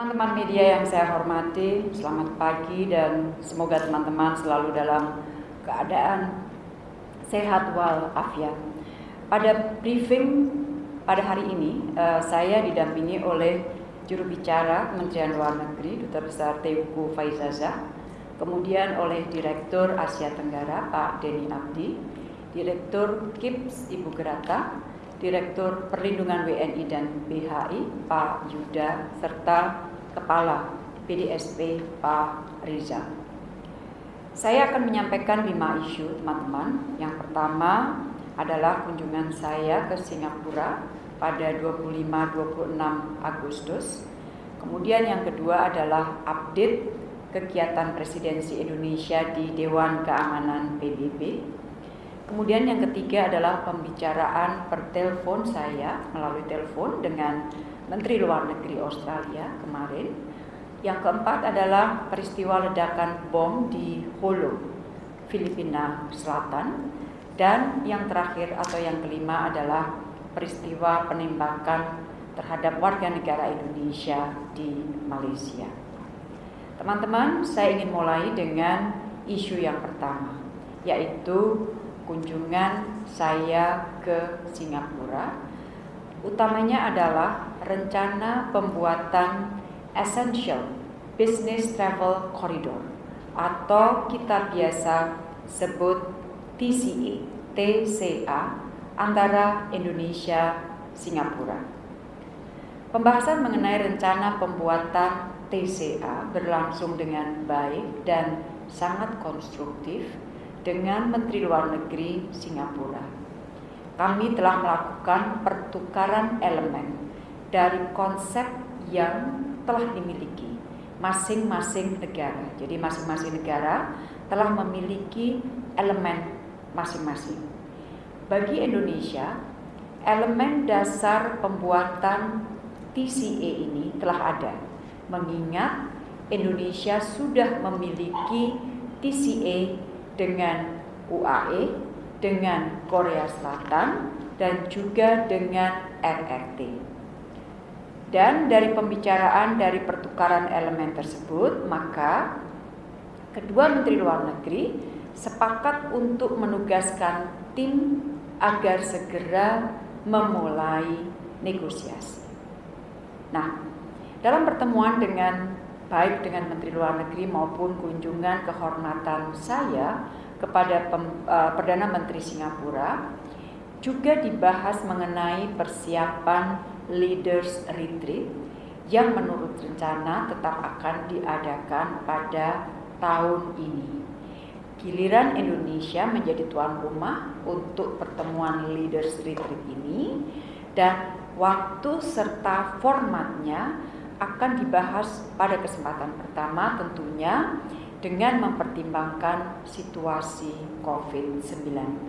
Teman-teman media yang saya hormati, selamat pagi dan semoga teman-teman selalu dalam keadaan sehat walafiat. Pada briefing pada hari ini, uh, saya didampingi oleh juru bicara Kementerian Luar Negeri, Duta Besar Teuku Faizaza, kemudian oleh Direktur Asia Tenggara Pak Denny Abdi, Direktur KIPS Ibu Gerata, Direktur Perlindungan WNI dan BHI Pak Yuda serta Kepala PDSP Pak Riza. Saya akan menyampaikan lima isu teman-teman. Yang pertama adalah kunjungan saya ke Singapura pada 25-26 Agustus. Kemudian yang kedua adalah update kegiatan presidensi Indonesia di Dewan Keamanan PBB. Kemudian yang ketiga adalah pembicaraan per telepon saya melalui telepon dengan Menteri Luar Negeri Australia kemarin. Yang keempat adalah peristiwa ledakan bom di Holo, Filipina Selatan. Dan yang terakhir atau yang kelima adalah peristiwa penembakan terhadap warga negara Indonesia di Malaysia. Teman-teman, saya ingin mulai dengan isu yang pertama, yaitu kunjungan saya ke Singapura utamanya adalah rencana pembuatan Essential Business Travel Corridor atau kita biasa sebut TCA, TCA antara Indonesia Singapura. Pembahasan mengenai rencana pembuatan TCA berlangsung dengan baik dan sangat konstruktif dengan Menteri Luar Negeri Singapura. Kami telah melakukan pertukaran elemen dari konsep yang telah dimiliki masing-masing negara. Jadi masing-masing negara telah memiliki elemen masing-masing. Bagi Indonesia, elemen dasar pembuatan TCA ini telah ada, mengingat Indonesia sudah memiliki TCA dengan UAE, dengan Korea Selatan, dan juga dengan RRT. Dan dari pembicaraan dari pertukaran elemen tersebut, maka kedua Menteri Luar Negeri sepakat untuk menugaskan tim agar segera memulai negosiasi. Nah, dalam pertemuan dengan baik dengan Menteri Luar Negeri maupun kunjungan kehormatan saya kepada Pem, uh, Perdana Menteri Singapura juga dibahas mengenai persiapan Leaders Retreat yang menurut rencana tetap akan diadakan pada tahun ini. Giliran Indonesia menjadi tuan rumah untuk pertemuan Leaders Retreat ini dan waktu serta formatnya akan dibahas pada kesempatan pertama tentunya dengan mempertimbangkan situasi COVID-19.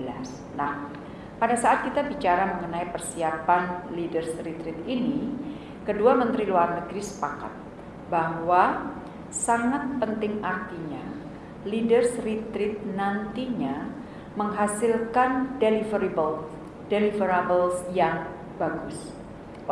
Nah, pada saat kita bicara mengenai persiapan Leaders Retreat ini, kedua Menteri Luar Negeri sepakat bahwa sangat penting artinya Leaders Retreat nantinya menghasilkan deliverable deliverables yang bagus.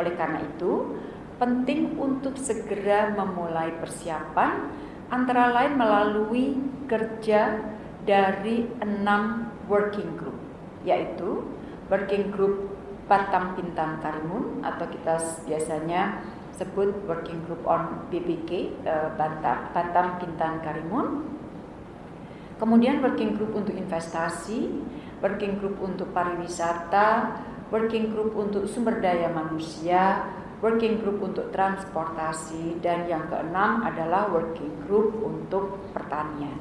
Oleh karena itu, penting untuk segera memulai persiapan antara lain melalui kerja dari enam working group yaitu working group Batam Pintan Karimun atau kita biasanya sebut working group on BPK eh, Batam, Batam Karimun. Kemudian working group untuk investasi working group untuk pariwisata working group untuk sumber daya manusia working group untuk transportasi, dan yang keenam adalah working group untuk pertanian.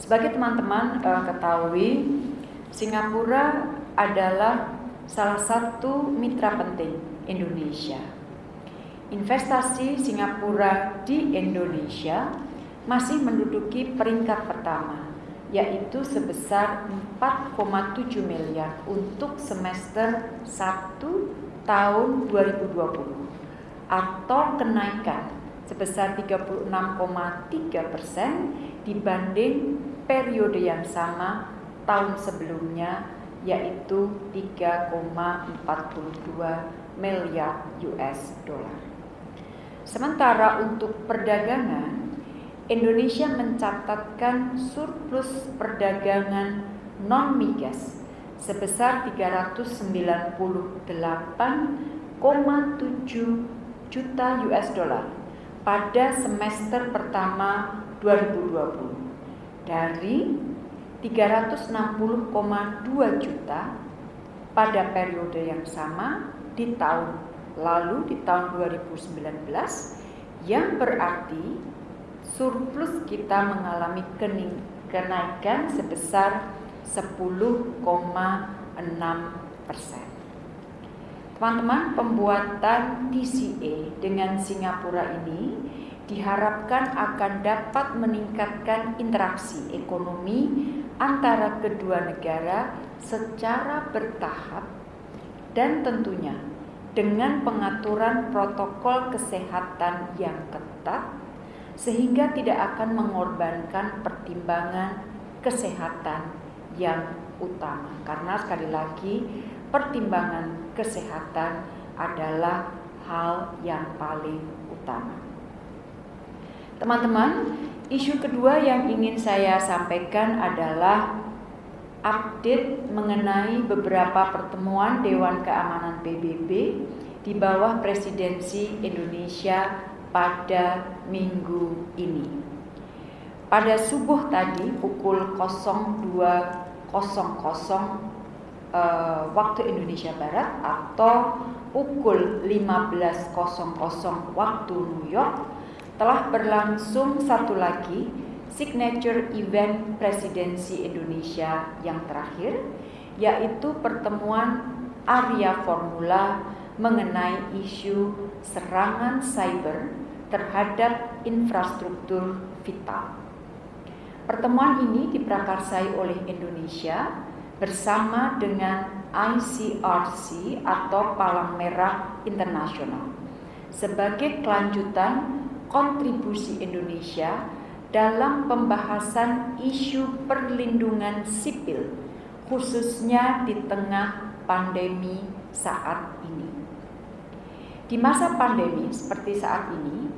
Sebagai teman-teman uh, ketahui, Singapura adalah salah satu mitra penting Indonesia. Investasi Singapura di Indonesia masih menduduki peringkat pertama, yaitu sebesar 4,7 miliar untuk semester 1 tahun 2020 atau kenaikan sebesar 36,3 persen dibanding periode yang sama tahun sebelumnya yaitu 3,42 miliar US dollar. Sementara untuk perdagangan, Indonesia mencatatkan surplus perdagangan non-migas sebesar 398,7 juta US dollar pada semester pertama 2020 dari 360,2 juta pada periode yang sama di tahun lalu di tahun 2019 yang berarti surplus kita mengalami kenaikan sebesar 10,6 persen. Teman-teman, pembuatan TCA dengan Singapura ini diharapkan akan dapat meningkatkan interaksi ekonomi antara kedua negara secara bertahap dan tentunya dengan pengaturan protokol kesehatan yang ketat sehingga tidak akan mengorbankan pertimbangan kesehatan yang utama karena sekali lagi pertimbangan kesehatan adalah hal yang paling utama. Teman-teman, isu kedua yang ingin saya sampaikan adalah update mengenai beberapa pertemuan Dewan Keamanan PBB di bawah presidensi Indonesia pada minggu ini. Pada subuh tadi pukul 02.00 uh, waktu Indonesia Barat atau pukul 15.00 waktu New York telah berlangsung satu lagi signature event presidensi Indonesia yang terakhir yaitu pertemuan Arya Formula mengenai isu serangan cyber terhadap infrastruktur vital. Pertemuan ini diprakarsai oleh Indonesia bersama dengan ICRC atau Palang Merah Internasional sebagai kelanjutan kontribusi Indonesia dalam pembahasan isu perlindungan sipil khususnya di tengah pandemi saat ini. Di masa pandemi seperti saat ini,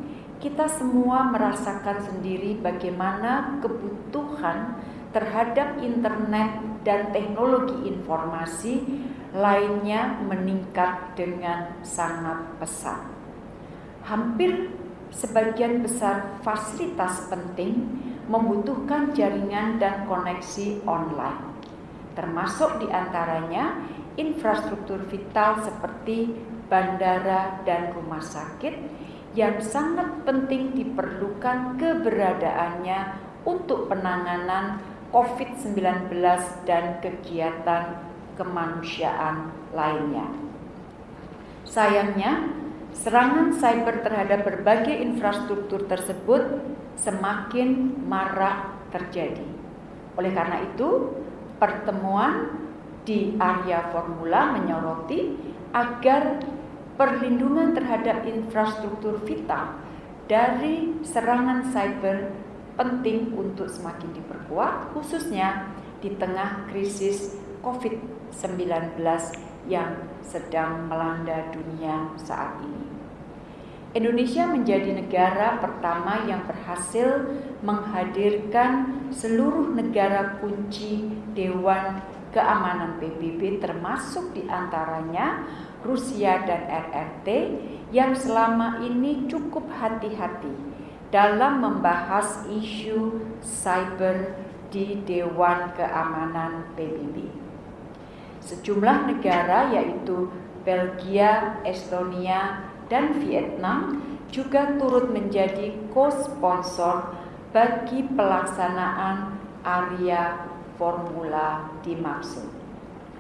kita semua merasakan sendiri bagaimana kebutuhan terhadap internet dan teknologi informasi lainnya meningkat dengan sangat pesat. Hampir sebagian besar fasilitas penting membutuhkan jaringan dan koneksi online, termasuk di antaranya infrastruktur vital seperti bandara dan rumah sakit yang sangat penting diperlukan keberadaannya untuk penanganan COVID-19 dan kegiatan kemanusiaan lainnya. Sayangnya, serangan cyber terhadap berbagai infrastruktur tersebut semakin marak terjadi. Oleh karena itu, pertemuan di area formula menyoroti agar perlindungan terhadap infrastruktur vital dari serangan cyber penting untuk semakin diperkuat khususnya di tengah krisis COVID-19 yang sedang melanda dunia saat ini. Indonesia menjadi negara pertama yang berhasil menghadirkan seluruh negara kunci Dewan Keamanan PBB termasuk di antaranya Rusia dan RRT yang selama ini cukup hati-hati dalam membahas isu cyber di Dewan Keamanan PBB. Sejumlah negara yaitu Belgia, Estonia, dan Vietnam juga turut menjadi co-sponsor bagi pelaksanaan area formula dimaksud.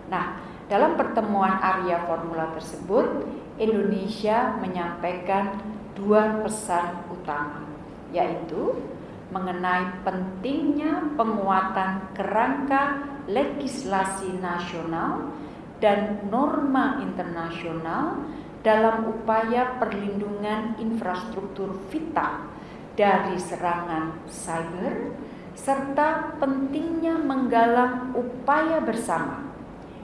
Nah, dalam pertemuan Arya Formula tersebut, Indonesia menyampaikan dua pesan utama, yaitu mengenai pentingnya penguatan kerangka legislasi nasional dan norma internasional dalam upaya perlindungan infrastruktur vital dari serangan cyber serta pentingnya menggalang upaya bersama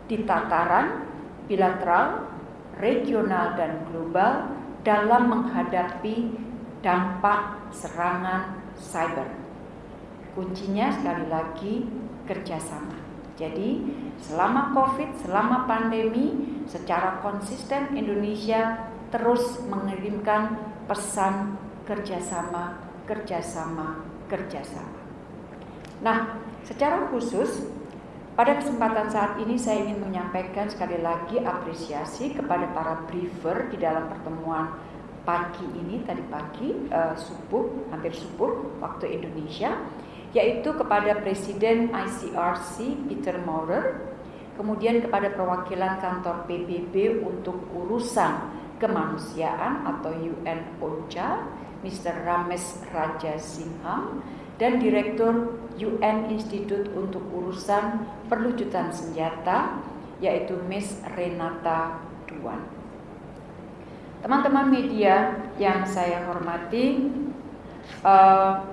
di tataran bilateral, regional dan global dalam menghadapi dampak serangan cyber. Kuncinya sekali lagi kerjasama. Jadi selama COVID, selama pandemi, secara konsisten Indonesia terus mengirimkan pesan kerjasama, kerjasama, kerjasama. Nah, secara khusus pada kesempatan saat ini saya ingin menyampaikan sekali lagi apresiasi kepada para briefer di dalam pertemuan pagi ini tadi pagi uh, subuh hampir subuh waktu Indonesia yaitu kepada Presiden ICRC Peter Maurer kemudian kepada perwakilan kantor PBB untuk urusan kemanusiaan atau UN OCHA Mr. Ramesh Raja Singham dan Direktur UN Institute untuk Urusan Perlucutan Senjata yaitu Miss Renata Duan. Teman-teman media yang saya hormati, uh,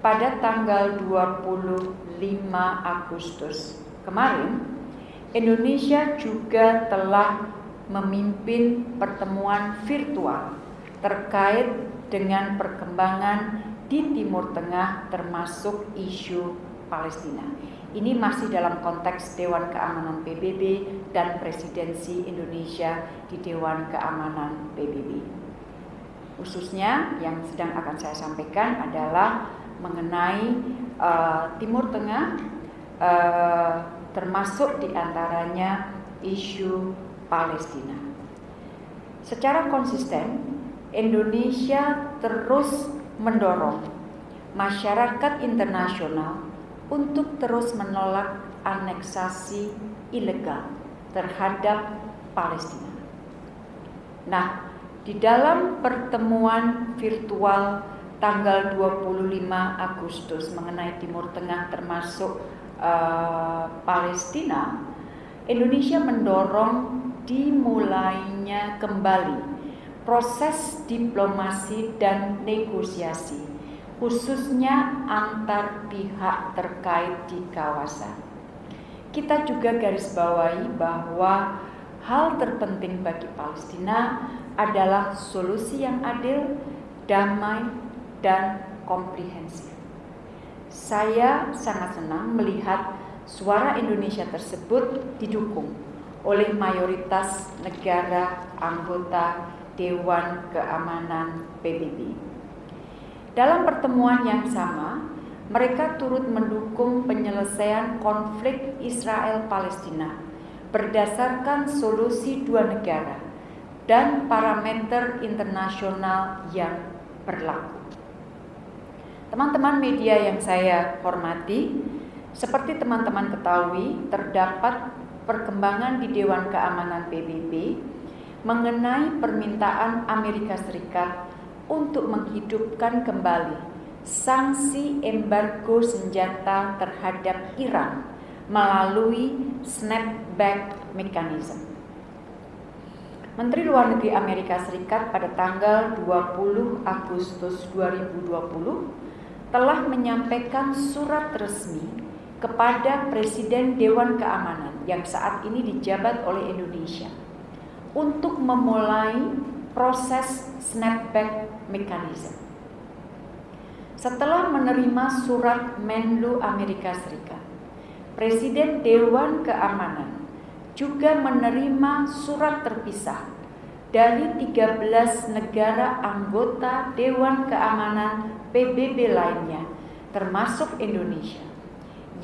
pada tanggal 25 Agustus kemarin, Indonesia juga telah memimpin pertemuan virtual terkait dengan perkembangan di Timur Tengah termasuk isu Palestina. Ini masih dalam konteks Dewan Keamanan PBB dan presidensi Indonesia di Dewan Keamanan PBB. Khususnya yang sedang akan saya sampaikan adalah mengenai uh, Timur Tengah uh, termasuk di antaranya isu Palestina. Secara konsisten, Indonesia terus mendorong masyarakat internasional untuk terus menolak aneksasi ilegal terhadap Palestina. Nah, di dalam pertemuan virtual tanggal 25 Agustus mengenai Timur Tengah termasuk uh, Palestina, Indonesia mendorong dimulainya kembali proses diplomasi dan negosiasi, khususnya antar pihak terkait di kawasan. Kita juga garis bawahi bahwa hal terpenting bagi Palestina adalah solusi yang adil, damai, dan komprehensif. Saya sangat senang melihat suara Indonesia tersebut didukung oleh mayoritas negara anggota Dewan Keamanan PBB. Dalam pertemuan yang sama, mereka turut mendukung penyelesaian konflik Israel-Palestina berdasarkan solusi dua negara dan parameter internasional yang berlaku. Teman-teman media yang saya hormati, seperti teman-teman ketahui, terdapat perkembangan di Dewan Keamanan PBB mengenai permintaan Amerika Serikat untuk menghidupkan kembali sanksi embargo senjata terhadap Iran melalui snapback mechanism. Menteri Luar Negeri Amerika Serikat pada tanggal 20 Agustus 2020 telah menyampaikan surat resmi kepada Presiden Dewan Keamanan yang saat ini dijabat oleh Indonesia untuk memulai proses snapback mechanism. Setelah menerima surat Menlu Amerika Serikat, Presiden Dewan Keamanan juga menerima surat terpisah dari 13 negara anggota Dewan Keamanan PBB lainnya, termasuk Indonesia,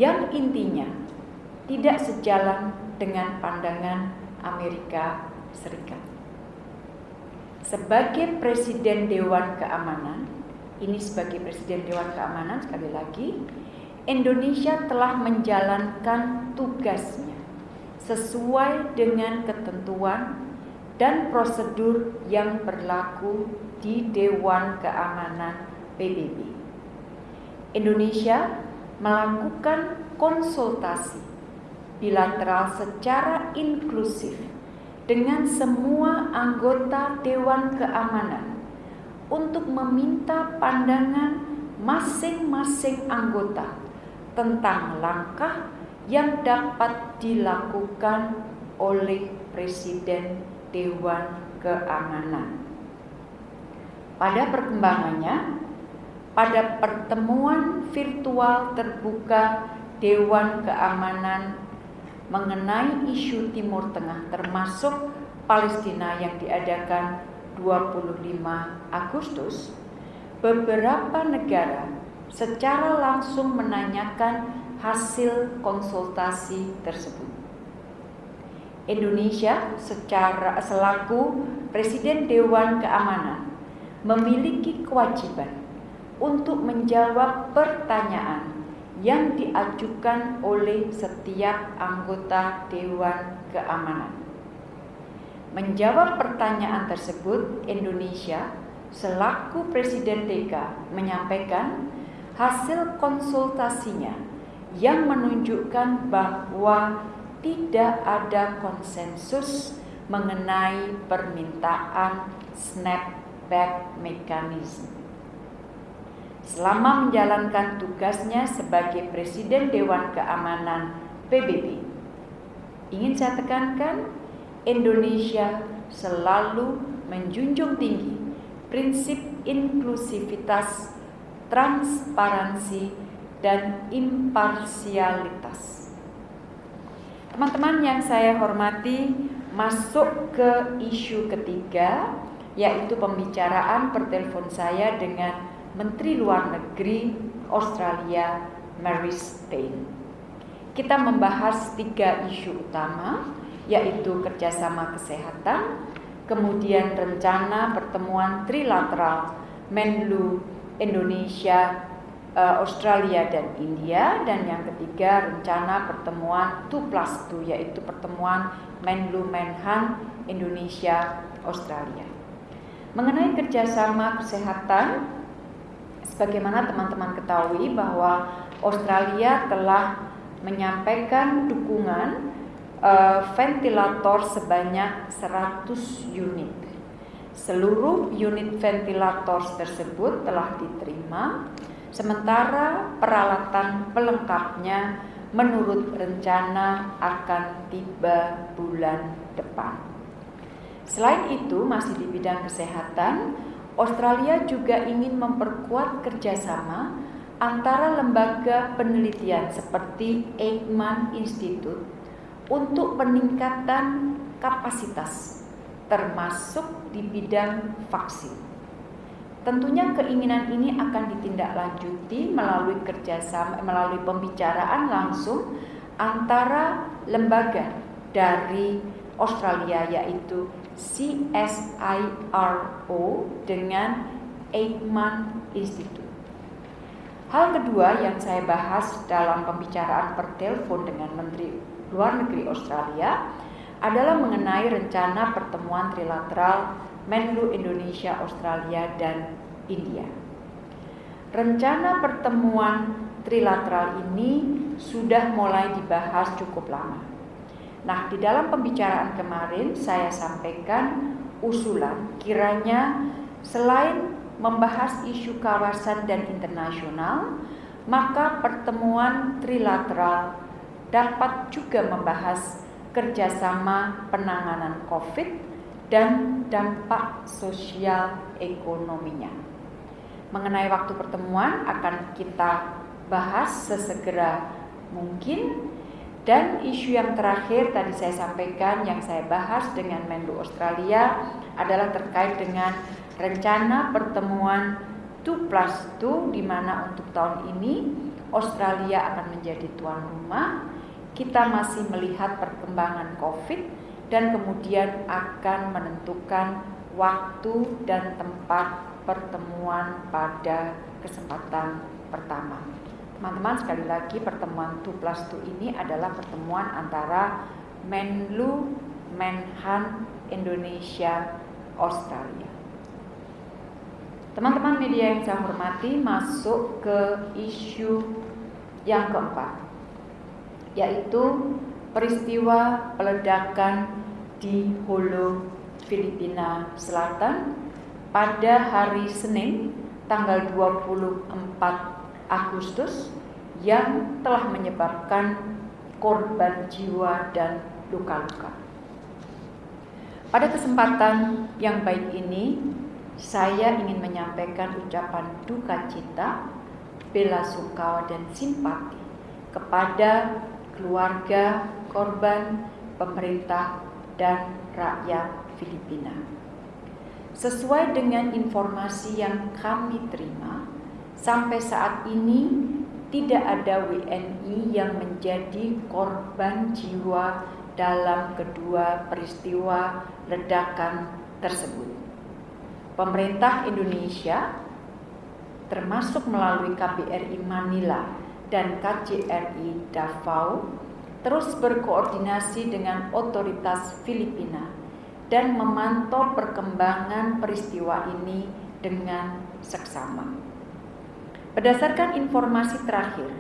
yang intinya tidak sejalan dengan pandangan Amerika Serikat. Sebagai Presiden Dewan Keamanan, ini sebagai Presiden Dewan Keamanan sekali lagi, Indonesia telah menjalankan tugasnya sesuai dengan ketentuan dan prosedur yang berlaku di Dewan Keamanan PBB. Indonesia melakukan konsultasi bilateral secara inklusif dengan semua anggota Dewan Keamanan untuk meminta pandangan masing-masing anggota tentang langkah yang dapat dilakukan oleh Presiden Dewan Keamanan. Pada perkembangannya, pada pertemuan virtual terbuka Dewan Keamanan mengenai isu Timur Tengah termasuk Palestina yang diadakan 25 Agustus, beberapa negara secara langsung menanyakan hasil konsultasi tersebut. Indonesia secara selaku Presiden Dewan Keamanan memiliki kewajiban untuk menjawab pertanyaan yang diajukan oleh setiap anggota Dewan Keamanan. Menjawab pertanyaan tersebut, Indonesia selaku Presiden TK menyampaikan hasil konsultasinya yang menunjukkan bahwa tidak ada konsensus mengenai permintaan snapback mechanism. Selama menjalankan tugasnya sebagai Presiden Dewan Keamanan PBB, ingin saya tekankan, Indonesia selalu menjunjung tinggi prinsip inklusivitas, transparansi, dan imparsialitas. Teman-teman yang saya hormati, masuk ke isu ketiga, yaitu pembicaraan pertelepon saya dengan Menteri Luar Negeri Australia, Mary Stein. Kita membahas tiga isu utama, yaitu kerjasama kesehatan, kemudian rencana pertemuan trilateral Menlu Indonesia uh, Australia dan India dan yang ketiga rencana pertemuan 2 plus 2 yaitu pertemuan Menlu Menhan Indonesia Australia. Mengenai kerjasama kesehatan, sebagaimana teman-teman ketahui bahwa Australia telah menyampaikan dukungan uh, ventilator sebanyak 100 unit. Seluruh unit ventilator tersebut telah diterima Sementara peralatan pelengkapnya menurut rencana akan tiba bulan depan. Selain itu, masih di bidang kesehatan, Australia juga ingin memperkuat kerjasama antara lembaga penelitian seperti Eijkman Institute untuk peningkatan kapasitas, termasuk di bidang vaksin. Tentunya keinginan ini akan ditindaklanjuti melalui kerjasama, melalui pembicaraan langsung antara lembaga dari Australia yaitu CSIRO dengan Eijkman Institute. Hal kedua yang saya bahas dalam pembicaraan per telepon dengan Menteri Luar Negeri Australia adalah mengenai rencana pertemuan trilateral Menlu Indonesia, Australia, dan India. Rencana pertemuan trilateral ini sudah mulai dibahas cukup lama. Nah, di dalam pembicaraan kemarin saya sampaikan usulan kiranya selain membahas isu kawasan dan internasional, maka pertemuan trilateral dapat juga membahas kerjasama penanganan COVID dan dampak sosial ekonominya. Mengenai waktu pertemuan akan kita bahas sesegera mungkin dan isu yang terakhir tadi saya sampaikan yang saya bahas dengan Menlu Australia adalah terkait dengan rencana pertemuan 2 plus 2 di mana untuk tahun ini Australia akan menjadi tuan rumah. Kita masih melihat perkembangan COVID dan kemudian akan menentukan waktu dan tempat pertemuan pada kesempatan pertama. Teman-teman sekali lagi pertemuan 2 plus 2 ini adalah pertemuan antara Menlu Menhan Indonesia Australia. Teman-teman media yang saya hormati masuk ke isu yang keempat yaitu peristiwa peledakan di Holo, Filipina Selatan pada hari Senin tanggal 24 Agustus yang telah menyebabkan korban jiwa dan luka-luka. Pada kesempatan yang baik ini, saya ingin menyampaikan ucapan duka cita, bela sungkawa dan simpati kepada keluarga korban, pemerintah, dan rakyat Filipina. Sesuai dengan informasi yang kami terima, sampai saat ini tidak ada WNI yang menjadi korban jiwa dalam kedua peristiwa ledakan tersebut. Pemerintah Indonesia termasuk melalui KBRI Manila dan KJRI Davao terus berkoordinasi dengan otoritas Filipina dan memantau perkembangan peristiwa ini dengan seksama. Berdasarkan informasi terakhir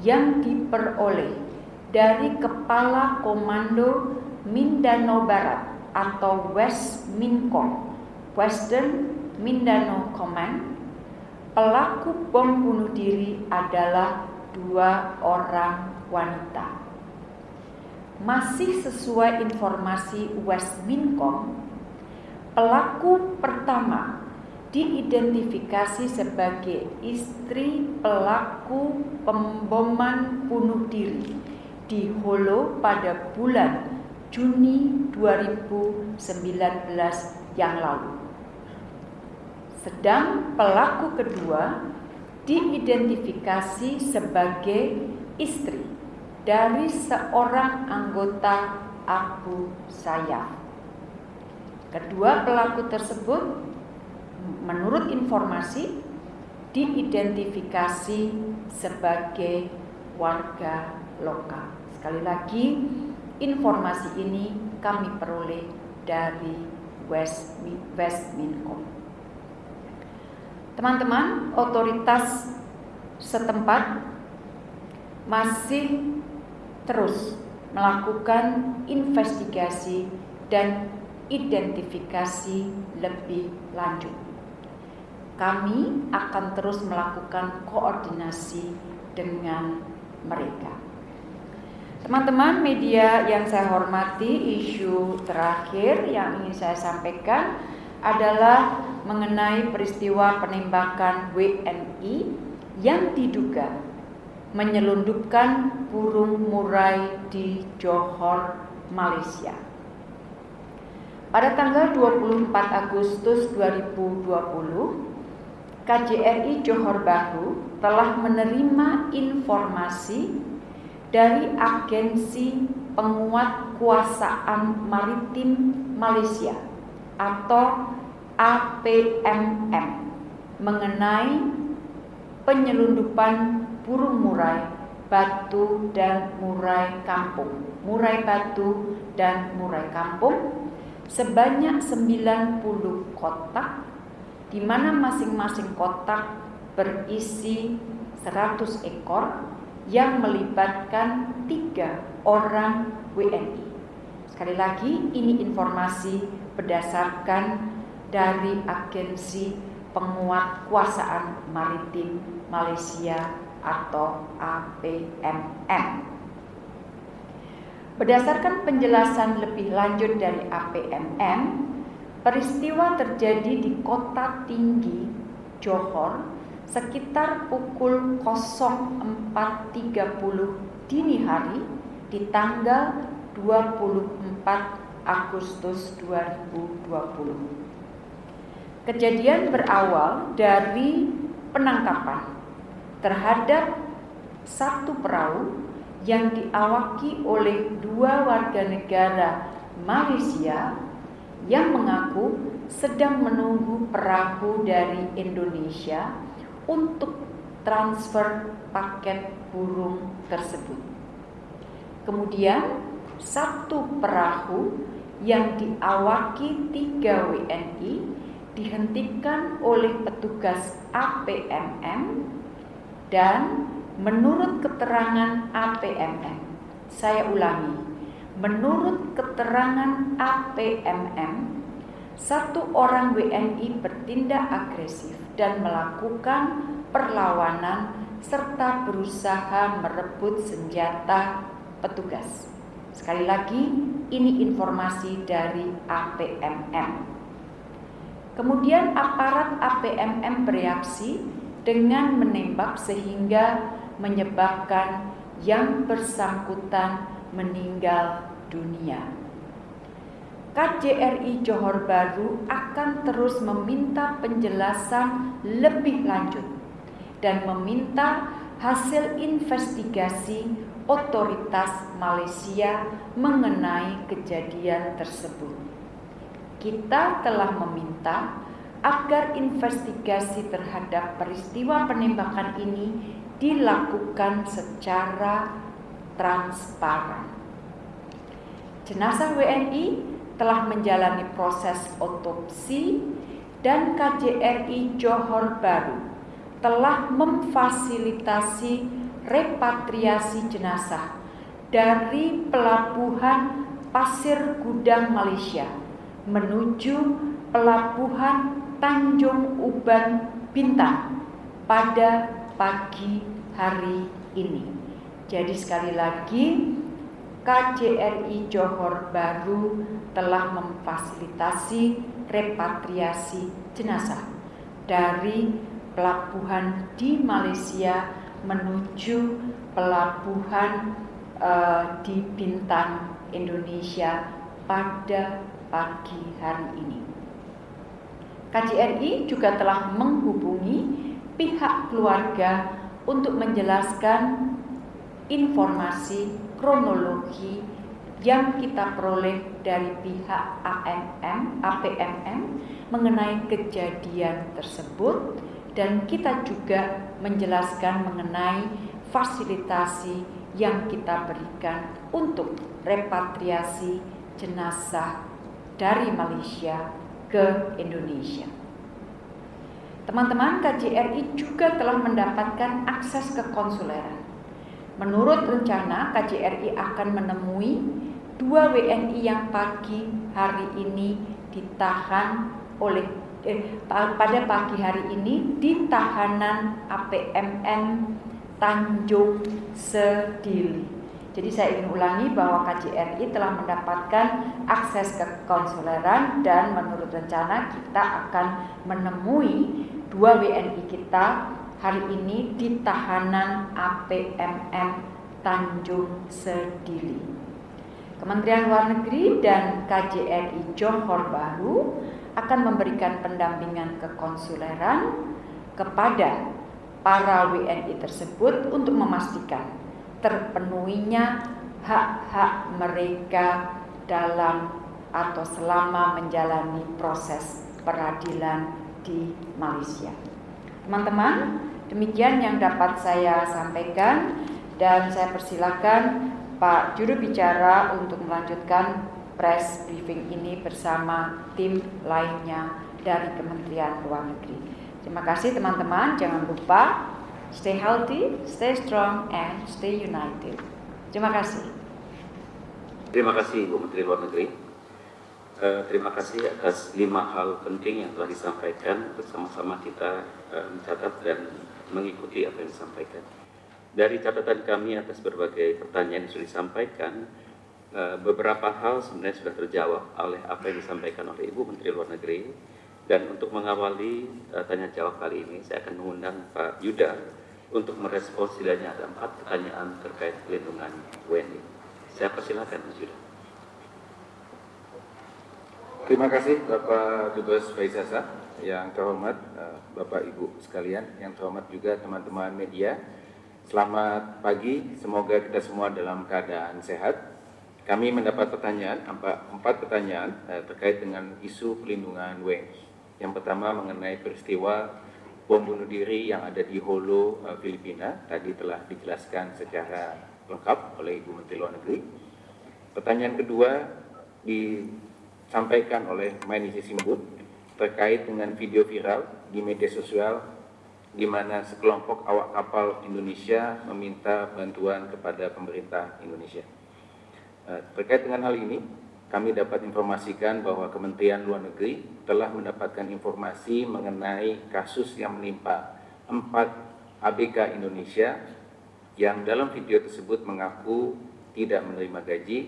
yang diperoleh dari Kepala Komando Mindanao Barat atau West Mincom, Western Mindanao Command, pelaku bom bunuh diri adalah dua orang wanita. Masih sesuai informasi West Mincom, pelaku pertama diidentifikasi sebagai istri pelaku pemboman bunuh diri di Holo pada bulan Juni 2019 yang lalu. Sedang pelaku kedua diidentifikasi sebagai istri dari seorang anggota Abu Sayyaf. Kedua pelaku tersebut menurut informasi diidentifikasi sebagai warga lokal. Sekali lagi, Informasi ini kami peroleh dari West, West Mincom. Teman-teman, otoritas setempat masih terus melakukan investigasi dan identifikasi lebih lanjut. Kami akan terus melakukan koordinasi dengan mereka. Teman-teman media yang saya hormati, isu terakhir yang ingin saya sampaikan adalah mengenai peristiwa penembakan WNI yang diduga menyelundupkan burung murai di Johor, Malaysia. Pada tanggal 24 Agustus 2020, KJRI Johor Bahru telah menerima informasi dari Agensi Penguat Kuasaan Maritim Malaysia atau APMM mengenai penyelundupan burung murai, batu dan murai kampung. Murai batu dan murai kampung sebanyak 90 kotak di mana masing-masing kotak berisi 100 ekor yang melibatkan tiga orang WNI. Sekali lagi, ini informasi berdasarkan dari Agensi Penguat Kuasaan Maritim Malaysia atau APMM. Berdasarkan penjelasan lebih lanjut dari APMM, peristiwa terjadi di kota tinggi Johor sekitar pukul 04.30 dini hari di tanggal 24 Agustus 2020. Kejadian berawal dari penangkapan terhadap satu perahu yang diawaki oleh dua warga negara Malaysia yang mengaku sedang menunggu perahu dari Indonesia untuk transfer paket burung tersebut. Kemudian satu perahu yang diawaki tiga WNI dihentikan oleh petugas APMM dan menurut keterangan APMM, saya ulangi, menurut keterangan APMM, satu orang WNI bertindak agresif dan melakukan perlawanan serta berusaha merebut senjata petugas. Sekali lagi, ini informasi dari APMM. Kemudian aparat APMM bereaksi dengan menembak sehingga menyebabkan yang bersangkutan meninggal dunia. KJRI Johor Baru akan terus meminta penjelasan lebih lanjut dan meminta hasil investigasi otoritas Malaysia mengenai kejadian tersebut. Kita telah meminta agar investigasi terhadap peristiwa penembakan ini dilakukan secara transparan. Jenazah WNI telah menjalani proses otopsi dan KJRI Johor Baru telah memfasilitasi repatriasi jenazah dari pelabuhan Pasir Gudang Malaysia menuju pelabuhan Tanjung Uban Bintang pada pagi hari ini. Jadi sekali lagi KJRI Johor Baru telah memfasilitasi repatriasi jenazah dari pelabuhan di Malaysia menuju pelabuhan uh, di Bintan Indonesia pada pagi hari ini. KJRI juga telah menghubungi pihak keluarga untuk menjelaskan informasi kronologi yang kita peroleh dari pihak AMM, APMM mengenai kejadian tersebut dan kita juga menjelaskan mengenai fasilitasi yang kita berikan untuk repatriasi jenazah dari Malaysia ke Indonesia. Teman-teman KJRI juga telah mendapatkan akses ke konsuleran. Menurut rencana, KJRI akan menemui dua WNI yang pagi hari ini ditahan oleh eh, pada pagi hari ini di tahanan APMN Tanjung Sedili. Jadi saya ingin ulangi bahwa KJRI telah mendapatkan akses ke konsuleran dan menurut rencana kita akan menemui dua WNI kita hari ini di tahanan APMM Tanjung Sedili. Kementerian Luar Negeri dan KJRI Johor Baru akan memberikan pendampingan kekonsuleran kepada para WNI tersebut untuk memastikan terpenuhinya hak-hak mereka dalam atau selama menjalani proses peradilan di Malaysia. Teman-teman, demikian yang dapat saya sampaikan dan saya persilakan Pak juru bicara untuk melanjutkan press briefing ini bersama tim lainnya dari Kementerian Luar Negeri. Terima kasih teman-teman, jangan lupa stay healthy, stay strong, and stay united. Terima kasih. Terima kasih Bu Menteri Luar Negeri. Uh, terima kasih atas lima hal penting yang telah disampaikan bersama-sama kita uh, mencatat dan mengikuti apa yang disampaikan. Dari catatan kami atas berbagai pertanyaan yang sudah disampaikan, uh, beberapa hal sebenarnya sudah terjawab oleh apa yang disampaikan oleh Ibu Menteri Luar Negeri. Dan untuk mengawali uh, tanya jawab kali ini, saya akan mengundang Pak Yuda untuk merespons setidaknya ada empat pertanyaan terkait pelindungan WNI. Saya persilakan Mas Yuda. Terima kasih Bapak Dubes Faisasa yang terhormat eh, Bapak Ibu sekalian, yang terhormat juga teman-teman media. Selamat pagi, semoga kita semua dalam keadaan sehat. Kami mendapat pertanyaan, empat pertanyaan eh, terkait dengan isu pelindungan WNI. Yang pertama mengenai peristiwa bom bunuh diri yang ada di Holo, eh, Filipina. Tadi telah dijelaskan secara lengkap oleh Ibu Menteri Luar Negeri. Pertanyaan kedua di disampaikan oleh Mainisi Simbut terkait dengan video viral di media sosial di mana sekelompok awak kapal Indonesia meminta bantuan kepada pemerintah Indonesia. Eh, terkait dengan hal ini, kami dapat informasikan bahwa Kementerian Luar Negeri telah mendapatkan informasi mengenai kasus yang menimpa empat ABK Indonesia yang dalam video tersebut mengaku tidak menerima gaji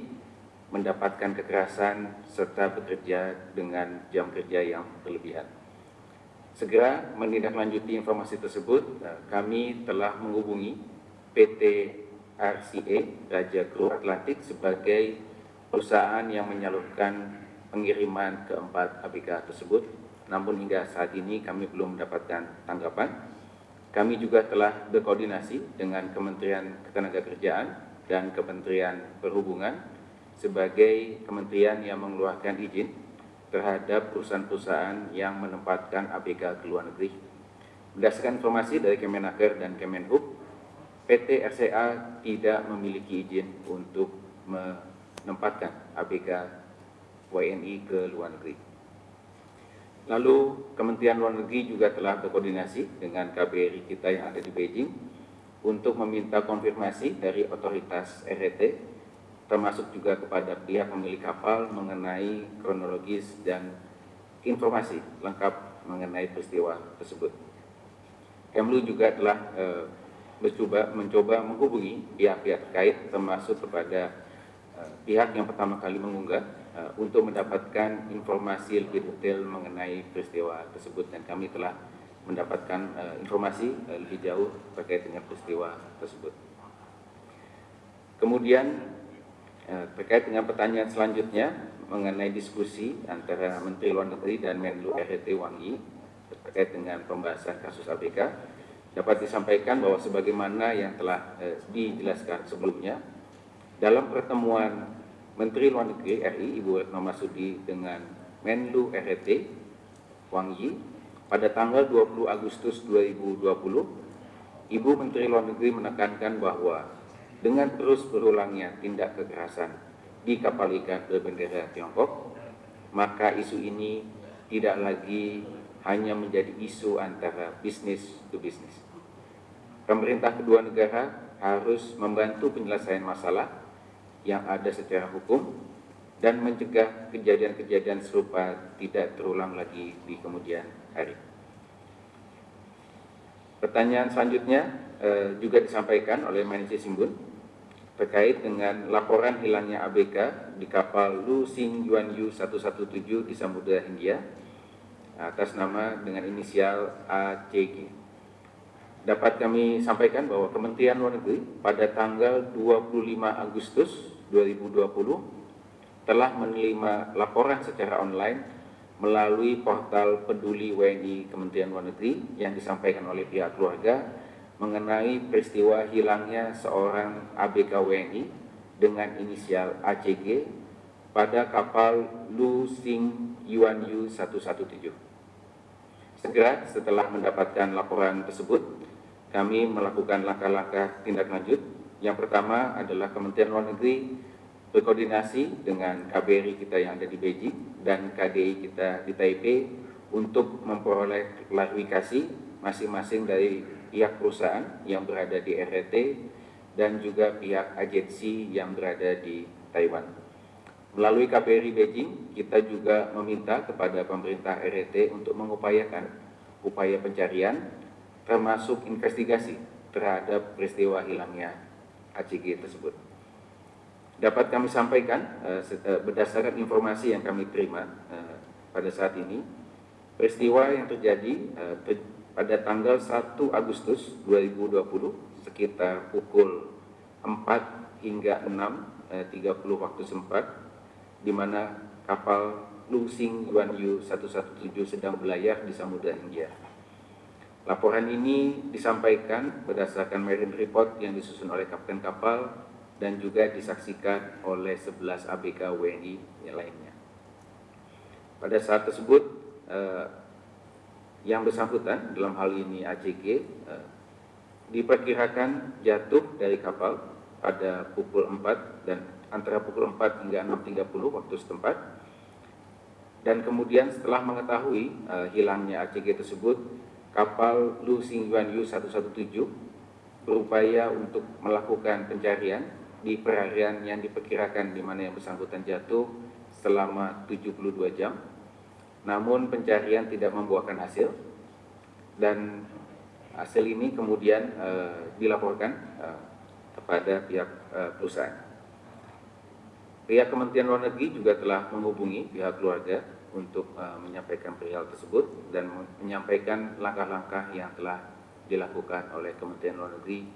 mendapatkan kekerasan serta bekerja dengan jam kerja yang berlebihan. segera menindaklanjuti informasi tersebut, eh, kami telah menghubungi PT RCA Raja Kru Atlantik sebagai perusahaan yang menyalurkan pengiriman keempat ABK tersebut. Namun hingga saat ini kami belum mendapatkan tanggapan. Kami juga telah berkoordinasi dengan Kementerian Ketenagakerjaan dan Kementerian Perhubungan sebagai kementerian yang mengeluarkan izin terhadap perusahaan-perusahaan yang menempatkan ABK ke luar negeri. Berdasarkan informasi dari Kemenaker dan Kemenhub, PT RCA tidak memiliki izin untuk menempatkan ABK WNI ke luar negeri. Lalu Kementerian Luar Negeri juga telah berkoordinasi dengan KBRI kita yang ada di Beijing untuk meminta konfirmasi dari otoritas RRT termasuk juga kepada pihak pemilik kapal mengenai kronologis dan informasi lengkap mengenai peristiwa tersebut. Kemlu juga telah e, mencoba, mencoba menghubungi pihak-pihak terkait termasuk kepada e, pihak yang pertama kali mengunggah e, untuk mendapatkan informasi lebih detail mengenai peristiwa tersebut dan kami telah mendapatkan e, informasi e, lebih jauh terkait dengan peristiwa tersebut. Kemudian terkait dengan pertanyaan selanjutnya mengenai diskusi antara Menteri Luar Negeri dan Menlu RT Wang Yi terkait dengan pembahasan kasus ABK dapat disampaikan bahwa sebagaimana yang telah eh, dijelaskan sebelumnya dalam pertemuan Menteri Luar Negeri RI Ibu Retno Masudi dengan Menlu RT Wang Yi pada tanggal 20 Agustus 2020 Ibu Menteri Luar Negeri menekankan bahwa dengan terus berulangnya tindak kekerasan di kapal ikan berbendera Tiongkok, maka isu ini tidak lagi hanya menjadi isu antara bisnis to bisnis. Pemerintah kedua negara harus membantu penyelesaian masalah yang ada secara hukum dan mencegah kejadian-kejadian serupa tidak terulang lagi di kemudian hari. Pertanyaan selanjutnya eh, juga disampaikan oleh Manajer Simbun terkait dengan laporan hilangnya ABK di kapal Lu Xing Yuan Yu 117 di Samudra Hindia atas nama dengan inisial ACG. Dapat kami sampaikan bahwa Kementerian Luar Negeri pada tanggal 25 Agustus 2020 telah menerima laporan secara online melalui portal peduli WNI Kementerian Luar Negeri yang disampaikan oleh pihak keluarga mengenai peristiwa hilangnya seorang ABK WNI dengan inisial ACG pada kapal Lu Xing Yuan Yu 117. Segera setelah mendapatkan laporan tersebut, kami melakukan langkah-langkah tindak lanjut. Yang pertama adalah Kementerian Luar Negeri berkoordinasi dengan KBRI kita yang ada di Beijing dan KDI kita di Taipei untuk memperoleh klarifikasi masing-masing dari pihak perusahaan yang berada di RRT dan juga pihak agensi yang berada di Taiwan. Melalui KBRI Beijing, kita juga meminta kepada pemerintah RRT untuk mengupayakan upaya pencarian termasuk investigasi terhadap peristiwa hilangnya ACG tersebut. Dapat kami sampaikan eh, eh, berdasarkan informasi yang kami terima eh, pada saat ini, peristiwa yang terjadi pada tanggal 1 Agustus 2020 sekitar pukul 4 hingga 6.30 eh, waktu sempat di mana kapal Lusing Yuan Yu 117 sedang berlayar di Samudra Hindia. Laporan ini disampaikan berdasarkan marine report yang disusun oleh kapten kapal dan juga disaksikan oleh 11 ABK WNI yang lainnya. Pada saat tersebut, eh, yang bersangkutan dalam hal ini ACG eh, diperkirakan jatuh dari kapal pada pukul 4 dan antara pukul 4 hingga 6.30 waktu setempat. Dan kemudian setelah mengetahui eh, hilangnya ACG tersebut kapal Lu Xingyuan Yu 117 berupaya untuk melakukan pencarian di perharian yang diperkirakan di mana yang bersangkutan jatuh selama 72 jam namun pencarian tidak membuahkan hasil dan hasil ini kemudian uh, dilaporkan uh, kepada pihak uh, perusahaan. Pihak Kementerian Luar Negeri juga telah menghubungi pihak keluarga untuk uh, menyampaikan perihal tersebut dan menyampaikan langkah-langkah yang telah dilakukan oleh Kementerian Luar Negeri,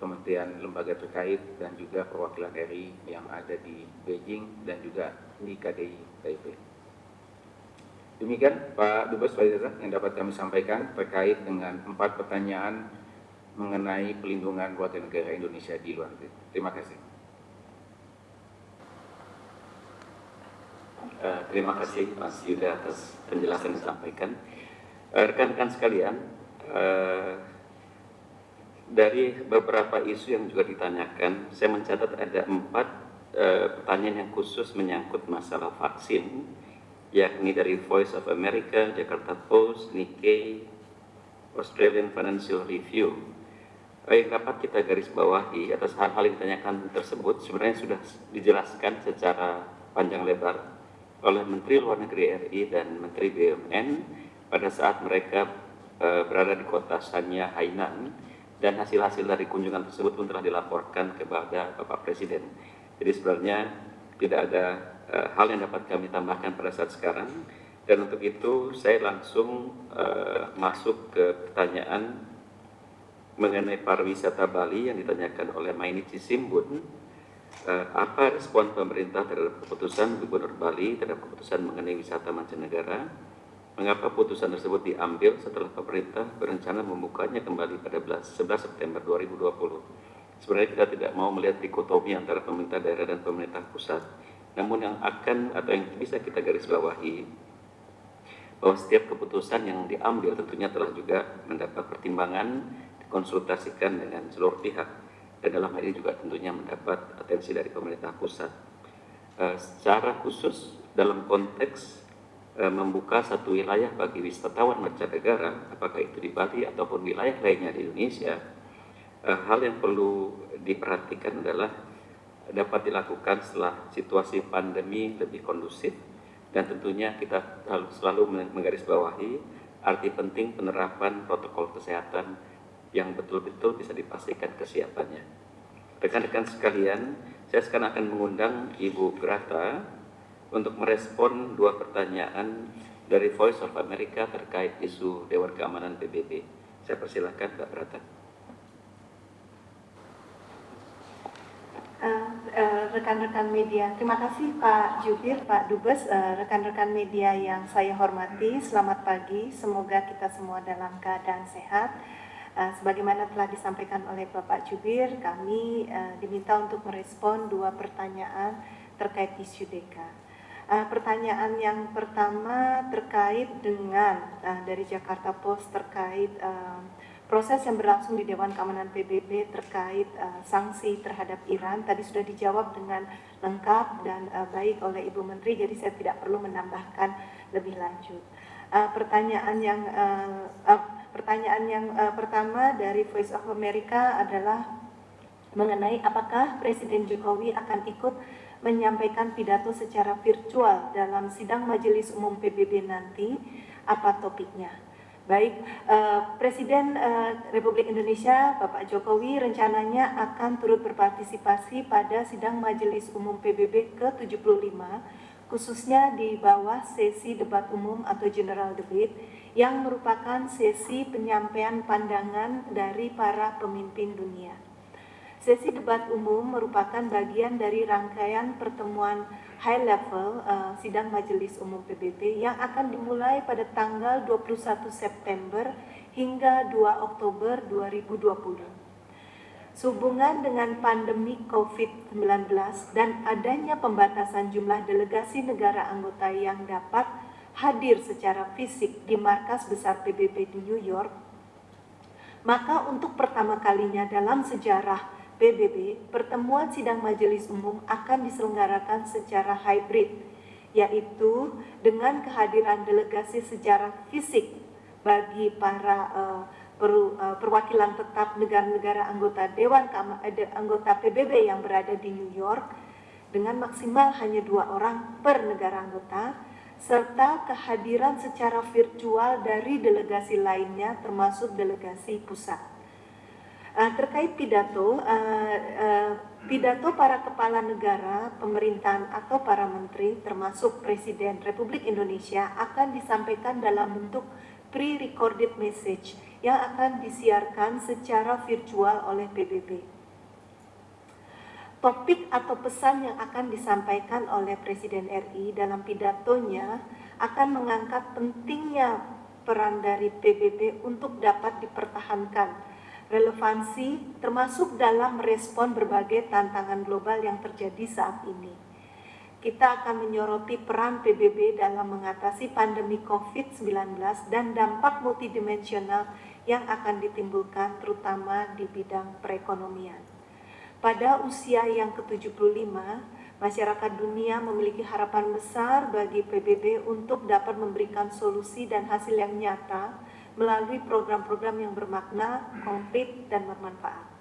Kementerian lembaga terkait dan juga perwakilan RI yang ada di Beijing dan juga di KDI Taipei. Demikian Pak Dubes Pak yang dapat kami sampaikan terkait dengan empat pertanyaan mengenai pelindungan warga negara Indonesia di luar negeri. Terima kasih. Uh, terima kasih Mas Yuda atas penjelasan yang disampaikan. Uh, rekan-rekan uh, sekalian, uh, dari beberapa isu yang juga ditanyakan, saya mencatat ada empat pertanyaan yang khusus menyangkut masalah vaksin, yakni dari Voice of America, Jakarta Post, Nikkei, Australian Financial Review. Yang dapat kita garis bawahi atas hal-hal yang ditanyakan tersebut sebenarnya sudah dijelaskan secara panjang lebar oleh Menteri Luar Negeri RI dan Menteri BUMN pada saat mereka e, berada di kota Sanya, Hainan dan hasil-hasil dari kunjungan tersebut pun telah dilaporkan kepada Bapak Presiden. Jadi sebenarnya tidak ada e, hal yang dapat kami tambahkan pada saat sekarang dan untuk itu saya langsung e, masuk ke pertanyaan mengenai pariwisata Bali yang ditanyakan oleh Mainichi Simbun uh, apa respon pemerintah terhadap keputusan Gubernur Bali terhadap keputusan mengenai wisata mancanegara? Mengapa putusan tersebut diambil setelah pemerintah berencana membukanya kembali pada 11 September 2020? Sebenarnya kita tidak mau melihat dikotomi antara pemerintah daerah dan pemerintah pusat. Namun yang akan atau yang bisa kita garis bawahi bahwa setiap keputusan yang diambil tentunya telah juga mendapat pertimbangan dikonsultasikan dengan seluruh pihak dan dalam hal ini juga tentunya mendapat atensi dari pemerintah pusat. Uh, secara khusus dalam konteks uh, membuka satu wilayah bagi wisatawan mancanegara, apakah itu di Bali ataupun wilayah lainnya di Indonesia, uh, hal yang perlu diperhatikan adalah dapat dilakukan setelah situasi pandemi lebih kondusif dan tentunya kita selalu menggarisbawahi arti penting penerapan protokol kesehatan yang betul-betul bisa dipastikan kesiapannya. Rekan-rekan sekalian, saya sekarang akan mengundang Ibu Grata untuk merespon dua pertanyaan dari Voice of America terkait isu Dewan Keamanan PBB. Saya persilahkan Mbak Grata. Eh, eh, rekan-rekan uh, uh, media, terima kasih Pak Jubir, Pak Dubes, eh, rekan-rekan media yang saya hormati, selamat pagi, semoga kita semua dalam keadaan sehat. Sebagaimana telah disampaikan oleh Bapak Jubir, kami diminta untuk merespon dua pertanyaan terkait isu DEKA. Pertanyaan yang pertama terkait dengan dari Jakarta Post terkait proses yang berlangsung di Dewan Keamanan PBB terkait uh, sanksi terhadap Iran tadi sudah dijawab dengan lengkap dan uh, baik oleh Ibu Menteri, jadi saya tidak perlu menambahkan lebih lanjut. Uh, pertanyaan yang uh, uh, Pertanyaan yang uh, pertama dari Voice of America adalah mengenai apakah Presiden Jokowi akan ikut menyampaikan pidato secara virtual dalam sidang Majelis Umum PBB nanti, apa topiknya? Baik, uh, Presiden uh, Republik Indonesia Bapak Jokowi rencananya akan turut berpartisipasi pada sidang Majelis Umum PBB ke-75 khususnya di bawah sesi debat umum atau general debate yang merupakan sesi penyampaian pandangan dari para pemimpin dunia. Sesi debat umum merupakan bagian dari rangkaian pertemuan high level uh, sidang Majelis Umum PBB yang akan dimulai pada tanggal 21 September hingga 2 Oktober 2020. Sehubungan dengan pandemi COVID-19 dan adanya pembatasan jumlah delegasi negara anggota yang dapat hadir secara fisik di markas besar PBB di New York, maka untuk pertama kalinya dalam sejarah PBB, pertemuan sidang majelis umum akan diselenggarakan secara hybrid, yaitu dengan kehadiran delegasi secara fisik bagi para uh, per, uh, perwakilan tetap negara-negara anggota Dewan uh, anggota PBB yang berada di New York dengan maksimal hanya dua orang per negara anggota serta kehadiran secara virtual dari delegasi lainnya termasuk delegasi pusat. Uh, terkait pidato, uh, uh, pidato para kepala negara, pemerintahan atau para menteri, termasuk Presiden Republik Indonesia, akan disampaikan dalam bentuk pre-recorded message yang akan disiarkan secara virtual oleh PBB. Topik atau pesan yang akan disampaikan oleh Presiden RI dalam pidatonya akan mengangkat pentingnya peran dari PBB untuk dapat dipertahankan relevansi termasuk dalam merespon berbagai tantangan global yang terjadi saat ini. Kita akan menyoroti peran PBB dalam mengatasi pandemi COVID-19 dan dampak multidimensional yang akan ditimbulkan terutama di bidang perekonomian. Pada usia yang ke-75, masyarakat dunia memiliki harapan besar bagi PBB untuk dapat memberikan solusi dan hasil yang nyata melalui program-program yang bermakna, konkret, dan bermanfaat.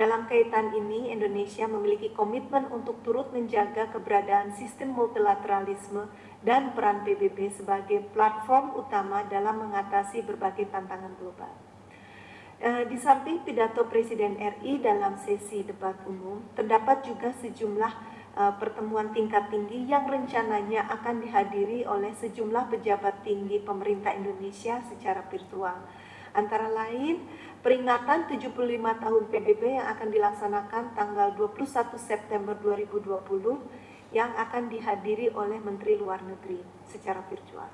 Dalam kaitan ini, Indonesia memiliki komitmen untuk turut menjaga keberadaan sistem multilateralisme dan peran PBB sebagai platform utama dalam mengatasi berbagai tantangan global. Eh, di samping pidato Presiden RI dalam sesi debat umum, terdapat juga sejumlah uh, pertemuan tingkat tinggi yang rencananya akan dihadiri oleh sejumlah pejabat tinggi pemerintah Indonesia secara virtual. Antara lain, peringatan 75 tahun PBB yang akan dilaksanakan tanggal 21 September 2020 yang akan dihadiri oleh Menteri Luar Negeri secara virtual.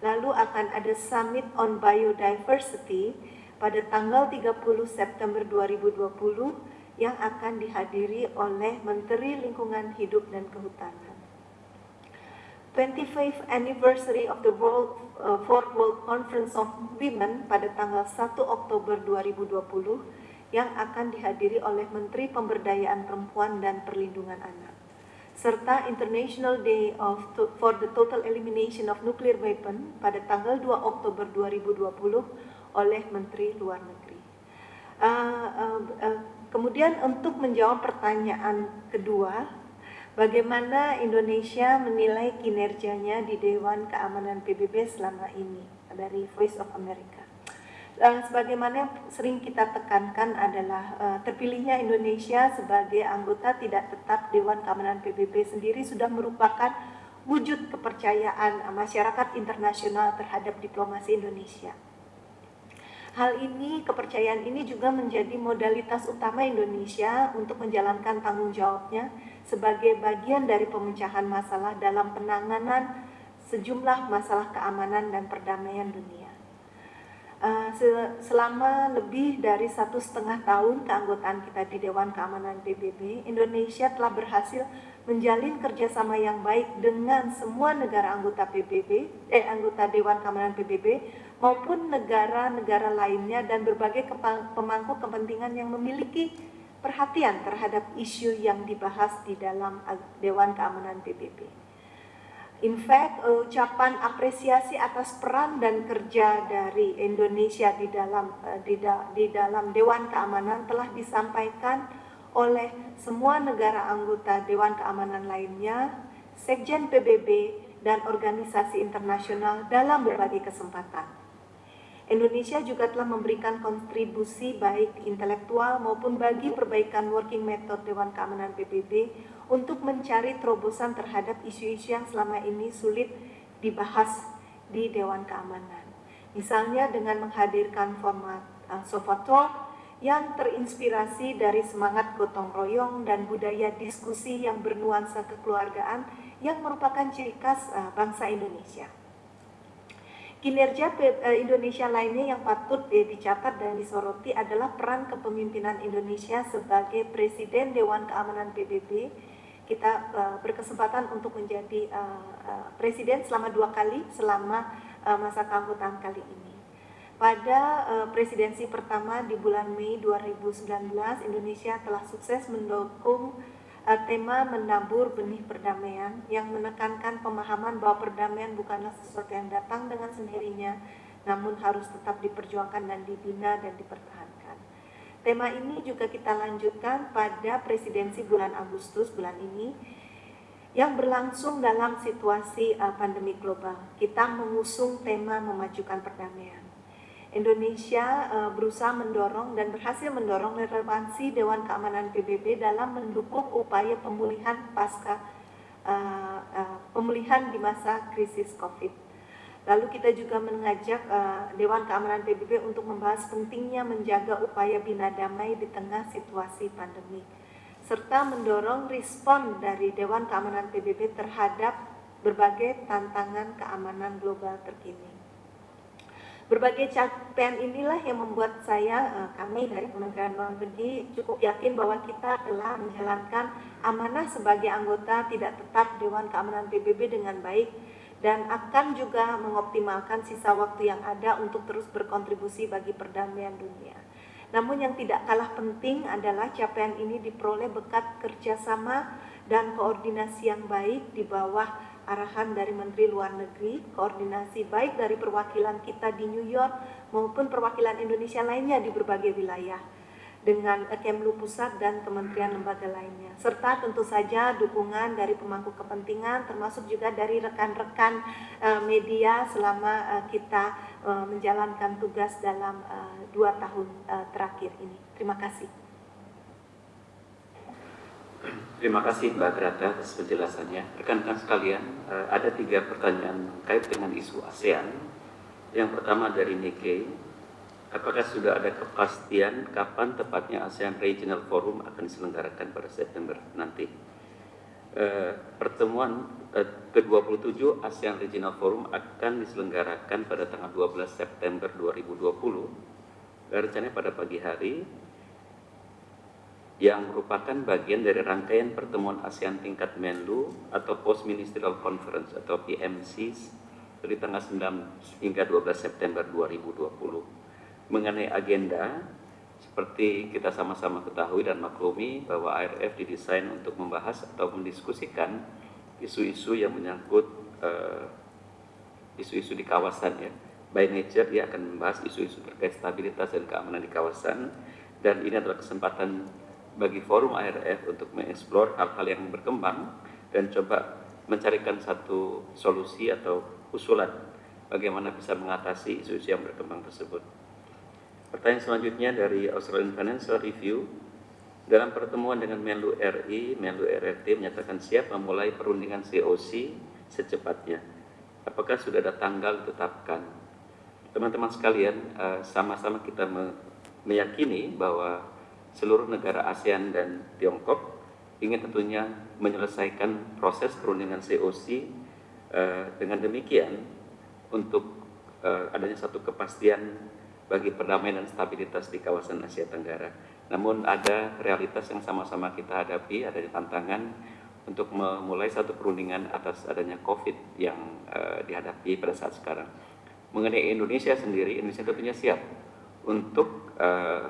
Lalu akan ada Summit on Biodiversity pada tanggal 30 September 2020 yang akan dihadiri oleh Menteri Lingkungan Hidup dan Kehutanan. 25th anniversary of the World uh, Fourth World Conference of Women pada tanggal 1 Oktober 2020 yang akan dihadiri oleh Menteri Pemberdayaan Perempuan dan Perlindungan Anak serta International Day of for the Total Elimination of Nuclear Weapon pada tanggal 2 Oktober 2020 oleh Menteri Luar Negeri. Uh, uh, uh, Kemudian untuk menjawab pertanyaan kedua, bagaimana Indonesia menilai kinerjanya di Dewan Keamanan PBB selama ini dari Voice of America. Uh, sebagaimana sering kita tekankan adalah uh, terpilihnya Indonesia sebagai anggota tidak tetap Dewan Keamanan PBB sendiri sudah merupakan wujud kepercayaan masyarakat internasional terhadap diplomasi Indonesia. Hal ini, kepercayaan ini juga menjadi modalitas utama Indonesia untuk menjalankan tanggung jawabnya sebagai bagian dari pemecahan masalah dalam penanganan sejumlah masalah keamanan dan perdamaian dunia. Uh, selama lebih dari satu setengah tahun keanggotaan kita di Dewan Keamanan PBB, Indonesia telah berhasil menjalin kerjasama yang baik dengan semua negara anggota PBB, eh anggota Dewan Keamanan PBB maupun negara-negara lainnya dan berbagai pemangku kepentingan yang memiliki perhatian terhadap isu yang dibahas di dalam Dewan Keamanan PBB. In fact, ucapan apresiasi atas peran dan kerja dari Indonesia di dalam eh, di, da, di dalam Dewan Keamanan telah disampaikan oleh semua negara anggota Dewan Keamanan lainnya, Sekjen PBB, dan organisasi internasional dalam berbagai kesempatan. Indonesia juga telah memberikan kontribusi baik intelektual maupun bagi perbaikan working method Dewan Keamanan PBB untuk mencari terobosan terhadap isu-isu yang selama ini sulit dibahas di Dewan Keamanan. Misalnya dengan menghadirkan format uh, Sofa Talk yang terinspirasi dari semangat gotong royong dan budaya diskusi yang bernuansa kekeluargaan yang merupakan ciri khas uh, bangsa Indonesia. Kinerja eh, Indonesia lainnya yang patut dicatat dan disoroti adalah peran kepemimpinan Indonesia sebagai Presiden Dewan Keamanan PBB. Kita uh, berkesempatan untuk menjadi uh, presiden selama dua kali selama masa keanggotaan kali ini. Pada presidensi pertama di bulan Mei 2019, Indonesia telah sukses mendukung tema menabur benih perdamaian yang menekankan pemahaman bahwa perdamaian bukanlah sesuatu yang datang dengan sendirinya, namun harus tetap diperjuangkan dan dibina dan dipertahankan. Tema ini juga kita lanjutkan pada presidensi bulan Agustus bulan ini yang berlangsung dalam situasi uh, pandemi global. Kita mengusung tema memajukan perdamaian. Indonesia uh, berusaha mendorong dan berhasil mendorong relevansi Dewan Keamanan PBB dalam mendukung upaya pemulihan pasca uh, uh, pemulihan di masa krisis COVID. Lalu kita juga mengajak uh, Dewan Keamanan PBB untuk membahas pentingnya menjaga upaya bina damai di tengah situasi pandemi, serta mendorong respon dari Dewan Keamanan PBB terhadap berbagai tantangan keamanan global terkini. Berbagai capaian inilah yang membuat saya, eh, kami dari Kementerian Luar Negeri cukup yakin bahwa kita telah menjalankan amanah sebagai anggota tidak tetap Dewan Keamanan PBB dengan baik dan akan juga mengoptimalkan sisa waktu yang ada untuk terus berkontribusi bagi perdamaian dunia. Namun yang tidak kalah penting adalah capaian ini diperoleh berkat kerjasama dan koordinasi yang baik di bawah arahan dari Menteri Luar Negeri, koordinasi baik dari perwakilan kita di New York maupun perwakilan Indonesia lainnya di berbagai wilayah dengan Kemlu Pusat dan kementerian lembaga lainnya. Serta tentu saja dukungan dari pemangku kepentingan termasuk juga dari rekan-rekan uh, media selama uh, kita uh, menjalankan tugas dalam dua tahun terakhir ini. Terima kasih. Terima kasih Mbak Grata atas penjelasannya. Rekan-rekan sekalian, eh, ada tiga pertanyaan terkait dengan isu ASEAN. Yang pertama dari Nikkei, apakah sudah ada kepastian kapan tepatnya ASEAN Regional Forum akan diselenggarakan pada September nanti? Eh, pertemuan eh, ke-27 ASEAN Regional Forum akan diselenggarakan pada tanggal 12 September 2020. Rencananya pada pagi hari yang merupakan bagian dari rangkaian pertemuan ASEAN tingkat Menlu atau Post Ministerial Conference atau PMC dari tanggal 9 hingga 12 September 2020. Mengenai agenda, seperti kita sama-sama ketahui dan maklumi bahwa ARF didesain untuk membahas atau mendiskusikan isu-isu yang menyangkut eh, isu-isu uh, di kawasan ya. By nature dia akan membahas isu-isu terkait stabilitas dan keamanan di kawasan dan ini adalah kesempatan bagi forum ARF untuk mengeksplor hal-hal yang berkembang dan coba mencarikan satu solusi atau usulan bagaimana bisa mengatasi isu-isu yang berkembang tersebut. Pertanyaan selanjutnya dari Australian Financial Review. Dalam pertemuan dengan Menlu RI, Menlu RRT menyatakan siap memulai perundingan COC secepatnya. Apakah sudah ada tanggal ditetapkan? Teman-teman sekalian, eh, sama-sama kita meyakini bahwa seluruh negara ASEAN dan Tiongkok ingin tentunya menyelesaikan proses perundingan COC eh, dengan demikian untuk eh, adanya satu kepastian bagi perdamaian dan stabilitas di kawasan Asia Tenggara. Namun ada realitas yang sama-sama kita hadapi, ada tantangan untuk memulai satu perundingan atas adanya COVID yang uh, dihadapi pada saat sekarang. Mengenai Indonesia sendiri, Indonesia tentunya siap untuk uh,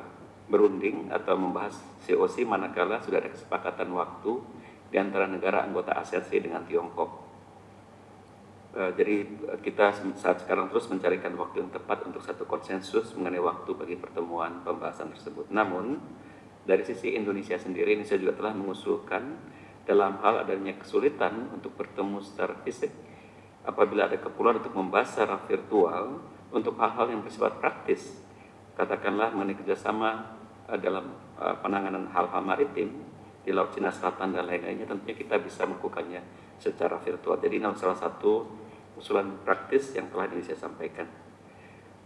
berunding atau membahas COC manakala sudah ada kesepakatan waktu di antara negara anggota ASEAN dengan Tiongkok. Uh, jadi kita saat sekarang terus mencarikan waktu yang tepat untuk satu konsensus mengenai waktu bagi pertemuan pembahasan tersebut. Namun dari sisi Indonesia sendiri, Indonesia juga telah mengusulkan dalam hal adanya kesulitan untuk bertemu secara fisik apabila ada keperluan untuk membahas secara virtual untuk hal-hal yang bersifat praktis katakanlah mengenai kerjasama dalam uh, penanganan hal-hal maritim di Laut Cina Selatan dan lain-lainnya tentunya kita bisa melakukannya secara virtual. Jadi ini salah satu usulan praktis yang telah ini saya sampaikan.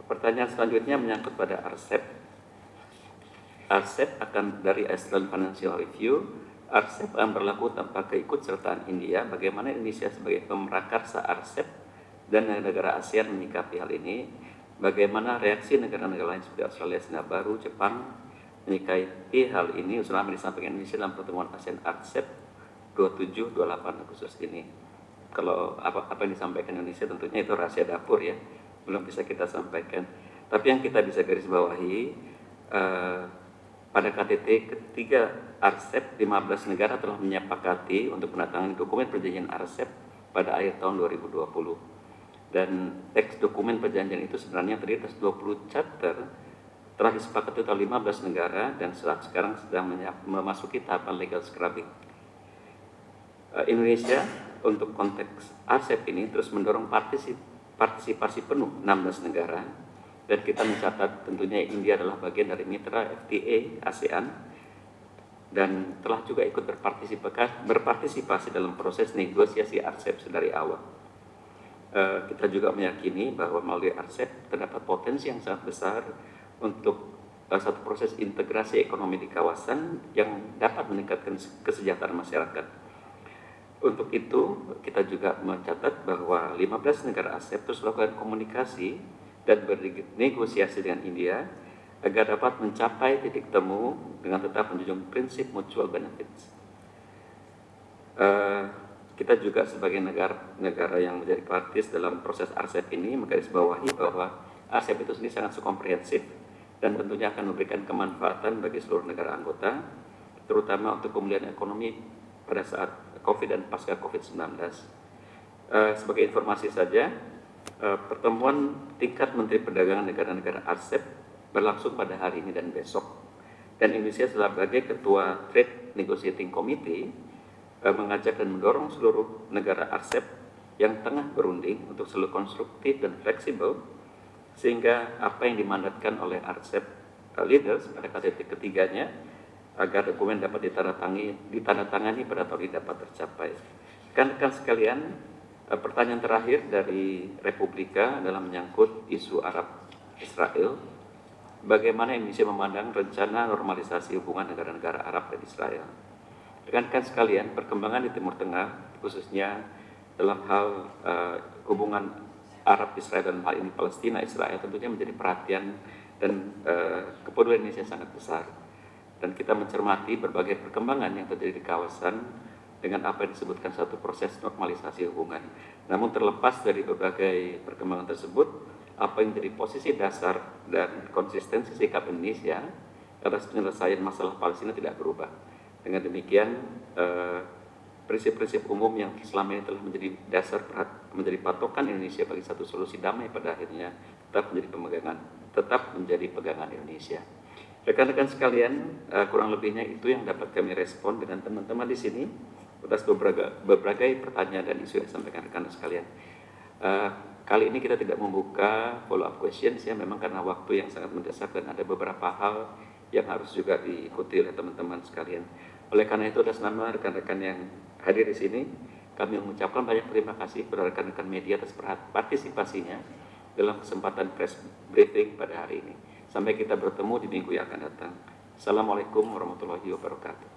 Pertanyaan selanjutnya menyangkut pada RCEP. RCEP akan dari Iceland Financial Review. RCEP akan berlaku tanpa keikutsertaan India. Bagaimana Indonesia sebagai pemerakarsa RCEP dan negara ASEAN menyikapi hal ini? Bagaimana reaksi negara-negara lain seperti Australia, Singapura, Jepang, menikahi hal ini usulan yang disampaikan Indonesia dalam pertemuan ASEAN ARCEP 27-28 Agustus ini. Kalau apa, apa yang disampaikan Indonesia tentunya itu rahasia dapur ya, belum bisa kita sampaikan. Tapi yang kita bisa garis bawahi eh, pada KTT ketiga ARCEP 15 negara telah menyepakati untuk menandatangani dokumen perjanjian ARCEP pada akhir tahun 2020. Dan teks dokumen perjanjian itu sebenarnya terdiri atas 20 chapter telah disepakati oleh 15 negara dan saat sekarang sedang memasuki tahapan legal scrubbing. Eh, Indonesia untuk konteks ASEP ini terus mendorong partisipasi penuh 16 negara dan kita mencatat tentunya India adalah bagian dari mitra FTA ASEAN dan telah juga ikut berpartisipasi, berpartisipasi dalam proses negosiasi RCEP sedari awal. Uh, kita juga meyakini bahwa melalui RCEP terdapat potensi yang sangat besar untuk uh, satu proses integrasi ekonomi di kawasan yang dapat meningkatkan kesejahteraan masyarakat. Untuk itu, kita juga mencatat bahwa 15 negara ASEP terus melakukan komunikasi dan bernegosiasi dengan India agar dapat mencapai titik temu dengan tetap menjunjung prinsip mutual benefits. Uh, kita juga sebagai negara-negara yang menjadi partis dalam proses RCEP ini menggarisbawahi bahwa RCEP itu sendiri sangat komprehensif dan tentunya akan memberikan kemanfaatan bagi seluruh negara anggota, terutama untuk pemulihan ekonomi pada saat COVID dan pasca COVID-19. Uh, eh, sebagai informasi saja, uh, pertemuan tingkat Menteri Perdagangan negara-negara RCEP berlangsung pada hari ini dan besok. Dan Indonesia sebagai Ketua Trade Negotiating Committee Eh, mengajak dan mendorong seluruh negara ASEP yang tengah berunding untuk selalu konstruktif dan fleksibel sehingga apa yang dimandatkan oleh eh, leaders pada KTT ketiganya agar dokumen dapat ditandatangani, ditandatangani pada tahun ini dapat tercapai. Rekan-rekan sekalian, eh, pertanyaan terakhir dari Republika dalam menyangkut isu Arab Israel, bagaimana Indonesia memandang rencana normalisasi hubungan negara-negara Arab dan Israel? Rekan-rekan sekalian, perkembangan di Timur Tengah, khususnya dalam hal uh, hubungan Arab Israel dan hal ini Palestina Israel tentunya menjadi perhatian dan uh, kepedulian Indonesia sangat besar. Dan kita mencermati berbagai perkembangan yang terjadi di kawasan dengan apa yang disebutkan satu proses normalisasi hubungan. Namun terlepas dari berbagai perkembangan tersebut, apa yang menjadi posisi dasar dan konsistensi sikap Indonesia atas penyelesaian masalah Palestina tidak berubah dengan demikian eh, prinsip-prinsip umum yang selama ini telah menjadi dasar menjadi patokan Indonesia bagi satu solusi damai pada akhirnya tetap menjadi pemegangan tetap menjadi pegangan Indonesia. Rekan-rekan sekalian, eh, kurang lebihnya itu yang dapat kami respon dengan teman-teman di sini atas beberapa, beberapa pertanyaan dan isu yang disampaikan rekan sekalian. Uh, kali ini kita tidak membuka follow up questions ya memang karena waktu yang sangat mendesak dan ada beberapa hal yang harus juga diikuti oleh teman-teman sekalian. Oleh karena itu atas nama rekan-rekan yang hadir di sini, kami mengucapkan banyak terima kasih kepada rekan-rekan media atas partisipasinya dalam kesempatan press briefing pada hari ini. Sampai kita bertemu di minggu yang akan datang. Assalamualaikum warahmatullahi wabarakatuh.